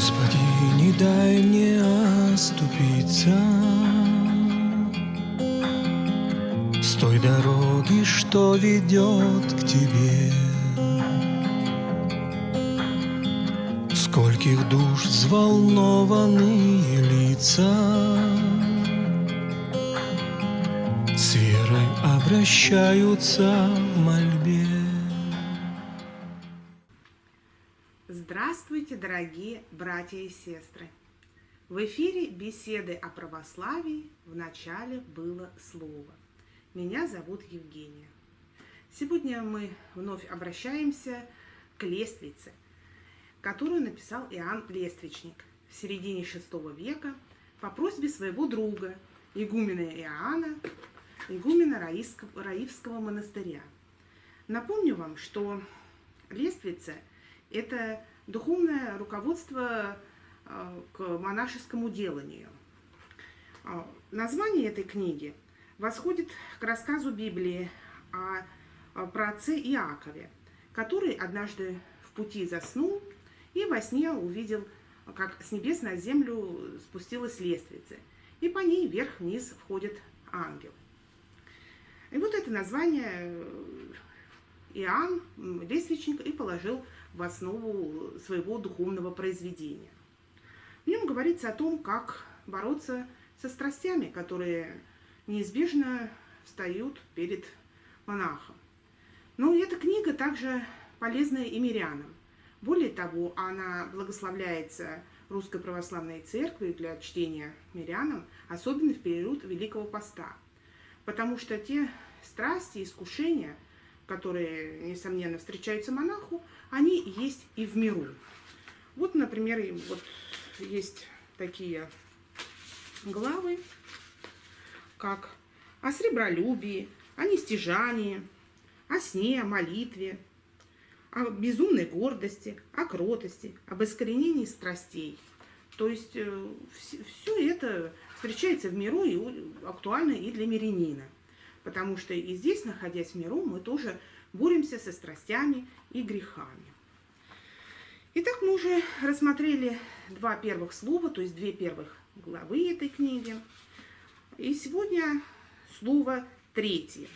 Господи, не дай мне оступиться. С той дороги, что ведет к Тебе. Скольких душ взволнованные лица. С верой обращаются в мольбе Здравствуйте, дорогие братья и сестры! В эфире беседы о православии в начале было слово. Меня зовут Евгения. Сегодня мы вновь обращаемся к лествице, которую написал Иоанн Лествичник в середине VI века по просьбе своего друга, игумена Иоанна, игумена Раивского, Раивского монастыря. Напомню вам, что лествица – это духовное руководство э, к монашескому деланию. Э, название этой книги восходит к рассказу Библии о, про Иакове, который однажды в пути заснул и во сне увидел, как с небес на землю спустилась лестница, и по ней вверх-вниз входит ангел. И вот это название э, Иоанн, лестничник, и положил в основу своего духовного произведения. В нем говорится о том, как бороться со страстями, которые неизбежно встают перед монахом. Но эта книга также полезна и мирянам. Более того, она благословляется Русской Православной Церкви для чтения мирянам, особенно в период Великого Поста. Потому что те страсти, искушения – которые, несомненно, встречаются монаху, они есть и в миру. Вот, например, вот есть такие главы, как о сребролюбии, о нестяжании, о сне, о молитве, о безумной гордости, о кротости, об искоренении страстей. То есть э, все это встречается в миру и актуально и для мирянина потому что и здесь, находясь в миру, мы тоже боремся со страстями и грехами. Итак, мы уже рассмотрели два первых слова, то есть две первых главы этой книги. И сегодня слово третье.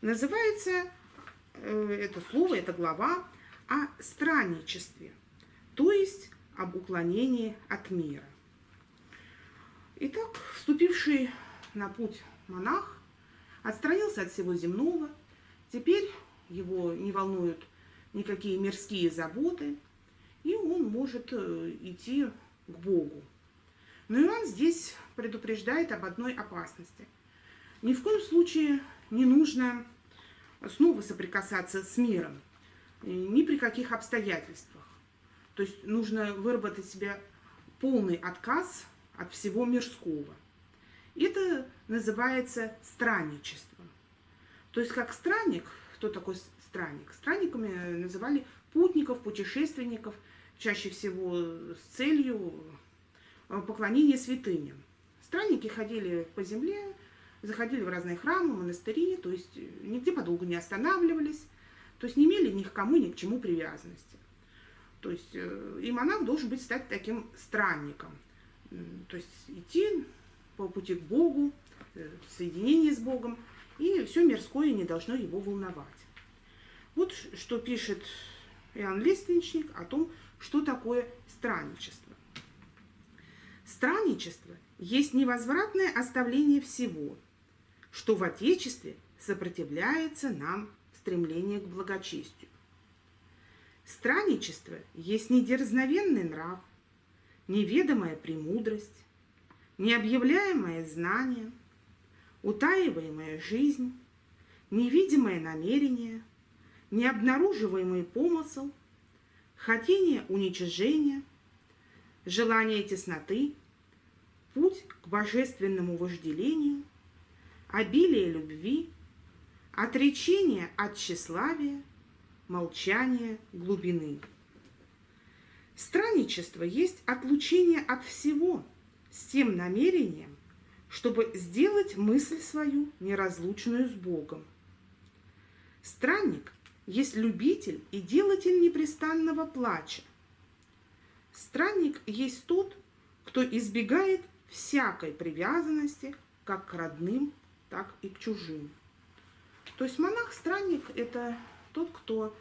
Называется э, это слово, эта глава о странничестве, то есть об уклонении от мира. Итак, вступивший на путь монах отстранился от всего земного, теперь его не волнуют никакие мирские заботы, и он может э, идти к Богу. Но Иоанн здесь предупреждает об одной опасности. Ни в коем случае не нужно снова соприкасаться с миром, ни при каких обстоятельствах. То есть нужно выработать себе полный отказ от всего мирского. Это называется странничеством. То есть как странник, кто такой странник? Странниками называли путников, путешественников, чаще всего с целью э, поклонения святыням. Странники ходили по земле, заходили в разные храмы, монастыри, то есть нигде подолгу не останавливались, то есть не имели ни к кому, ни к чему привязанности. То есть э, и монах должен быть стать таким странником, то есть идти по пути к Богу, э, соединение с Богом, и все мирское не должно его волновать. Вот что пишет Иоанн Лестничник о том, что такое странничество. Странничество есть невозвратное оставление всего, что в Отечестве сопротивляется нам стремление к благочестию. Странничество есть недерзновенный нрав, неведомая премудрость, необъявляемое знание, утаиваемая жизнь, невидимое намерение, необнаруживаемый помысл, хотение уничижения, желание тесноты, путь к божественному вожделению, обилие любви, отречение от тщеславия, молчание глубины. Странничество есть отлучение от всего – с тем намерением, чтобы сделать мысль свою неразлучную с Богом. Странник есть любитель и делатель непрестанного плача. Странник есть тот, кто избегает всякой привязанности как к родным, так и к чужим. То есть монах-странник – это тот, кто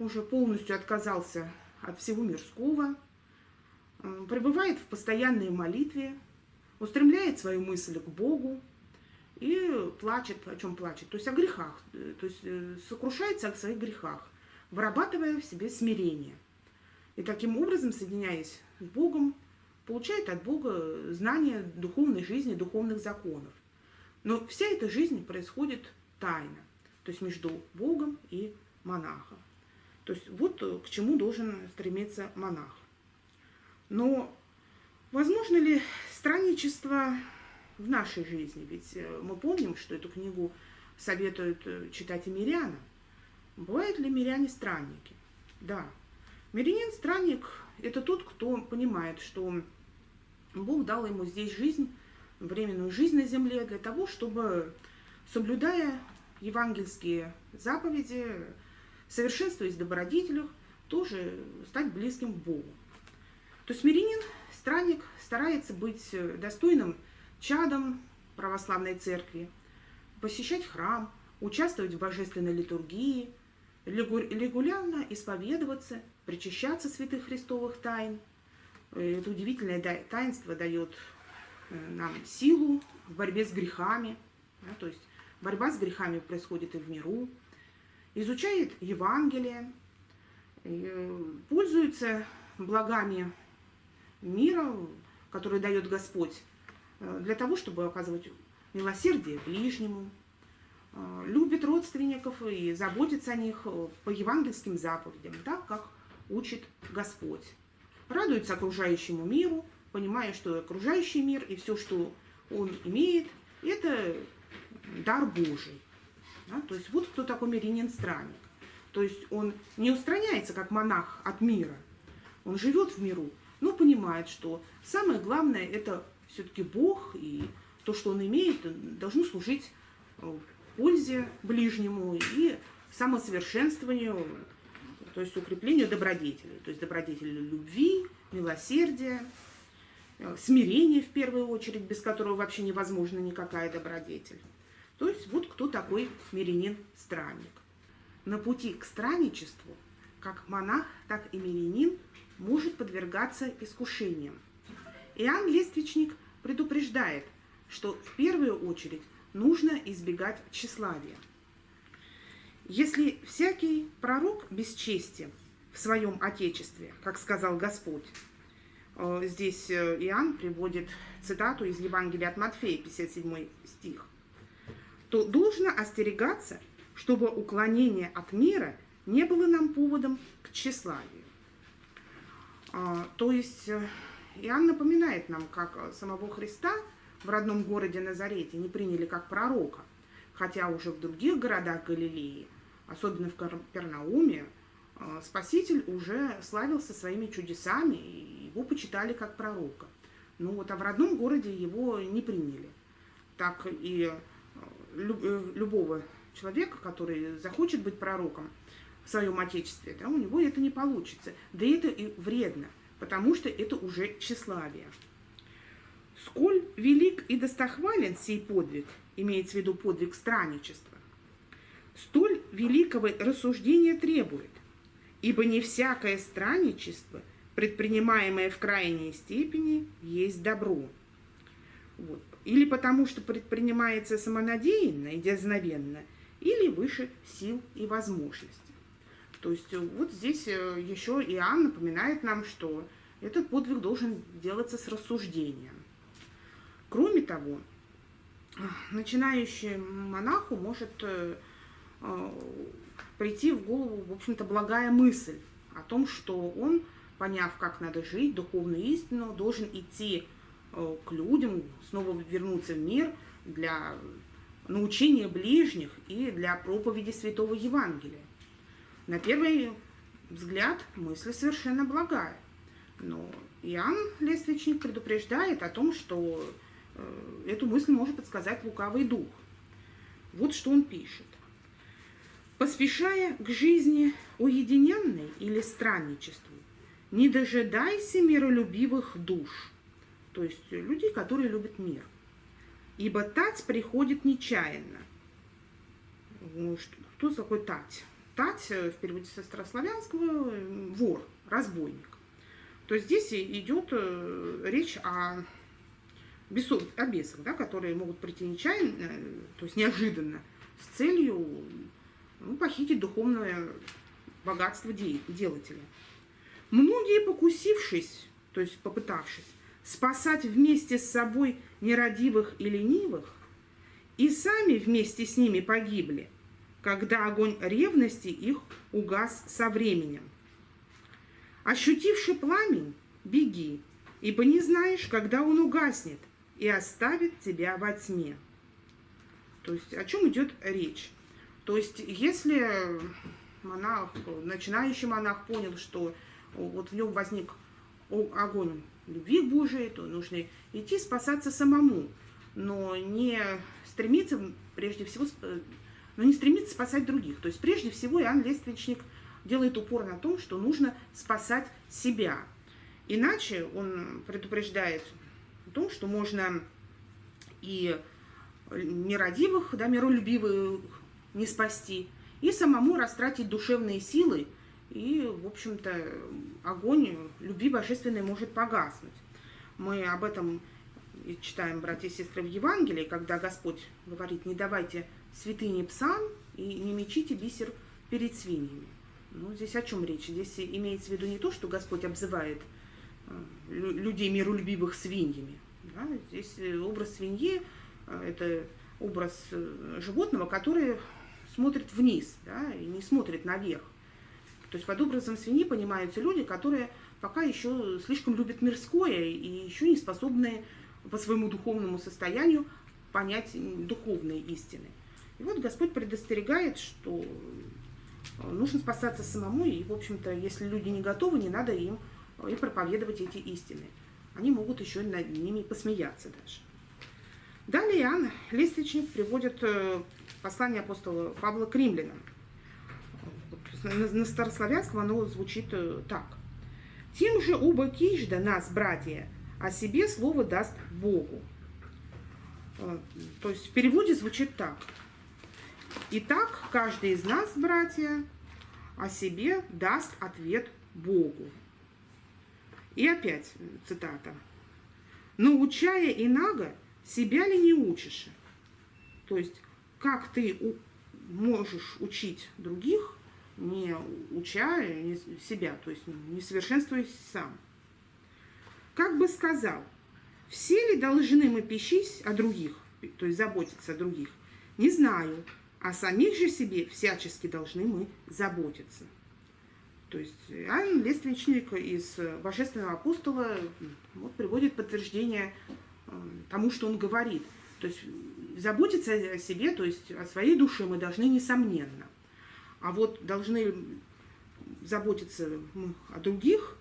уже полностью отказался от всего мирского, пребывает в постоянной молитве, устремляет свою мысль к Богу и плачет, о чем плачет, то есть о грехах, э, то есть э, сокрушается о своих грехах, вырабатывая в себе смирение. И таким образом, соединяясь с Богом, получает от Бога знания духовной жизни, духовных законов. Но вся эта жизнь происходит тайно, то есть между Богом и монахом. То есть вот к чему должен стремиться монах. Но возможно ли странничество в нашей жизни? Ведь э, мы помним, что эту книгу советуют э, читать и мирянам. Бывают ли миряне странники? Да. Мирянин-странник – это тот, кто понимает, что Бог дал ему здесь жизнь, временную жизнь на земле для того, чтобы, соблюдая евангельские заповеди, совершенствуясь в добродетелях, тоже стать близким к Богу. То есть мирянин, странник, старается быть достойным чадом православной церкви, посещать храм, участвовать в божественной литургии, регулярно исповедоваться, причащаться святых христовых тайн. Это удивительное таинство дает э, нам силу в борьбе с грехами. Да, то есть борьба с грехами происходит и в миру. Изучает Евангелие, э, пользуется благами мира, который дает Господь, э, для того, чтобы оказывать милосердие ближнему, любит родственников и заботится о них по евангельским заповедям, так как учит Господь. Радуется окружающему миру, понимая, что окружающий мир и все, что он имеет, это дар Божий. Да? То есть вот кто такой мирянин-странник. То есть он не устраняется, как монах от мира. Он живет в миру, но понимает, что самое главное это все-таки Бог, и то, что он имеет, должно служить пользе ближнему и самосовершенствованию то есть укреплению добродетелей, то есть добродетели любви, милосердия, э, смирения в первую очередь, без которого вообще невозможна никакая добродетель. То есть вот кто такой мирянин-странник. На пути к странничеству как монах, так и мирянин может подвергаться искушениям. Иоанн Лествичник предупреждает, что в первую очередь нужно избегать тщеславия. Если всякий пророк бесчестен в своем Отечестве, как сказал Господь, э, здесь э, Иоанн приводит цитату из Евангелия от Матфея, 57 стих, то должно остерегаться, чтобы уклонение от мира не было нам поводом к тщеславию. А, то есть э, Иоанн напоминает нам, как самого Христа в родном городе Назарете не приняли как пророка, хотя уже в других городах Галилеи особенно в Капернауме, э, Спаситель уже славился своими чудесами, и его почитали как пророка. Ну вот, а в родном городе его не приняли. Так и э, э, любого человека, который захочет быть пророком в своем отечестве, да, у него это не получится. Да это и вредно, потому что это уже тщеславие. Сколь велик и достохвален сей подвиг, имеется в виду подвиг странничества, столь великого рассуждения требует, ибо не всякое странничество, предпринимаемое в крайней степени, есть добро. Вот. Или потому, что предпринимается самонадеянно и дерзновенно, или выше сил и возможностей. То есть э, вот здесь э, еще Иоанн напоминает нам, что этот подвиг должен делаться с рассуждением. Кроме того, начинающий монаху может э, прийти в голову, в общем-то, благая мысль о том, что он, поняв, как надо жить, духовную истину, должен идти к людям, снова вернуться в мир для научения ближних и для проповеди Святого Евангелия. На первый взгляд мысль совершенно благая. Но Иоанн Лествичник предупреждает о том, что э, эту мысль может подсказать лукавый дух. Вот что он пишет. Поспешая к жизни уединенной или странничеству, не дожидайся миролюбивых душ, то есть людей, которые любят мир. Ибо тать приходит нечаянно. Ну, что такое тать? Тать э, в переводе со старославянского э, вор, разбойник. То здесь идет э, речь о, бесов, о бесах, да, которые могут прийти нечаянно, то есть неожиданно, с целью ну, похитить духовное богатство делателя. Многие, покусившись, то есть попытавшись, спасать вместе с собой нерадивых и ленивых, и сами вместе с ними погибли, когда огонь ревности их угас со временем. Ощутивши пламень, беги, ибо не знаешь, когда он угаснет и оставит тебя во тьме. То есть о чем идет речь? То есть если монах, начинающий монах понял, что вот в нем возник огонь любви Божией, то нужно идти спасаться самому, но не стремиться прежде всего, но не стремиться спасать других. То есть прежде всего Иоанн Лествичник делает упор на том, что нужно спасать себя. Иначе он предупреждает о том, что можно и нерадивых, да, миролюбивых не спасти, и самому растратить душевные силы, и, в общем-то, огонь любви божественной может погаснуть. Мы об этом читаем, братья и сестры, в Евангелии, когда Господь говорит, не давайте святыни псам и не мечите бисер перед свиньями. Ну, здесь о чем речь? Здесь имеется в виду не то, что Господь обзывает э, людей миролюбивых свиньями. Да? Здесь э, образ свиньи э, – это образ животного, которое смотрит вниз да, и не смотрит наверх. То есть под образом свиньи понимаются люди, которые пока еще слишком любят мирское и еще не способны по своему духовному состоянию понять духовные истины. И вот Господь предостерегает, что э, нужно спасаться самому, и, в общем-то, если люди не готовы, не надо им и проповедовать эти истины. Они могут еще над ними посмеяться даже. Далее Иоанн Лестничник приводит э, послание апостола Павла к римлянам. На старославянском оно звучит э, так. «Тем же оба кижда нас, братья, о себе слово даст Богу». Э, то есть в переводе звучит так. «Итак, каждый из нас, братья, о себе даст ответ Богу». И опять цитата. «Научая инага, себя ли не учишь?» То есть как ты можешь учить других, не уча не себя, то есть не совершенствуясь сам. Как бы сказал, все ли должны мы пищись о других, то есть заботиться о других? Не знаю, о самих же себе всячески должны мы заботиться. То есть Иоанн Лествичник из Божественного апостола вот, приводит подтверждение э, тому, что он говорит. То есть заботиться о себе, то есть о своей душе мы должны несомненно. А вот должны заботиться о других,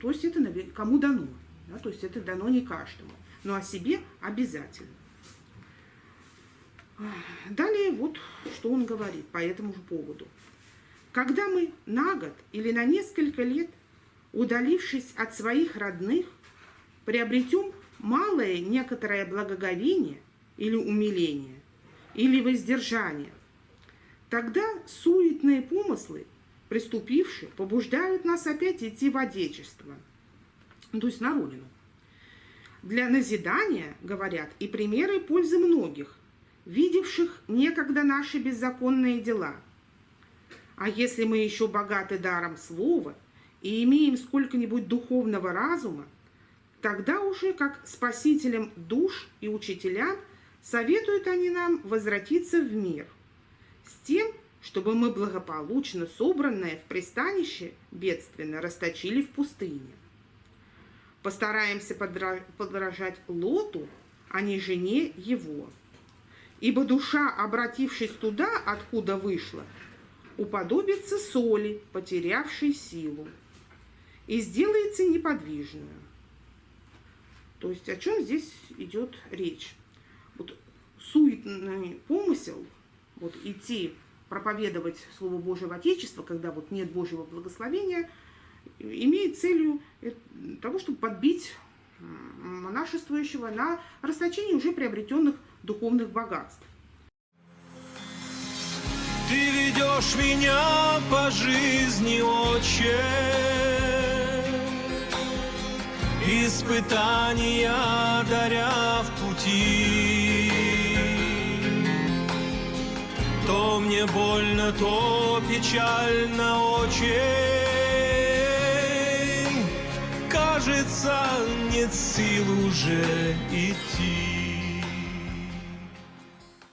то есть это кому дано. Да, то есть это дано не каждому. Но о себе обязательно. Далее вот что он говорит по этому же поводу. Когда мы на год или на несколько лет, удалившись от своих родных, приобретем малое некоторое благоговение, или умиление, или воздержание. Тогда суетные помыслы, приступившие, побуждают нас опять идти в Отечество, то есть на Родину. Для назидания, говорят, и примеры пользы многих, видевших некогда наши беззаконные дела. А если мы еще богаты даром слова и имеем сколько-нибудь духовного разума, тогда уже как спасителям душ и учителям – Советуют они нам возвратиться в мир с тем, чтобы мы благополучно собранное в пристанище бедственно расточили в пустыне. Постараемся подражать Лоту, а не жене его. Ибо душа, обратившись туда, откуда вышла, уподобится соли, потерявшей силу, и сделается неподвижную. То есть о чем здесь идет речь? вот суетный помысел, вот идти проповедовать Слово Божие в Отечество, когда вот нет Божьего благословения, имеет целью э, того, чтобы подбить м, монашествующего на расточение уже приобретенных духовных богатств. Ты ведешь меня по жизни, отче. Испытания даря в пути. То мне больно, то печально очень Кажется, нет сил уже идти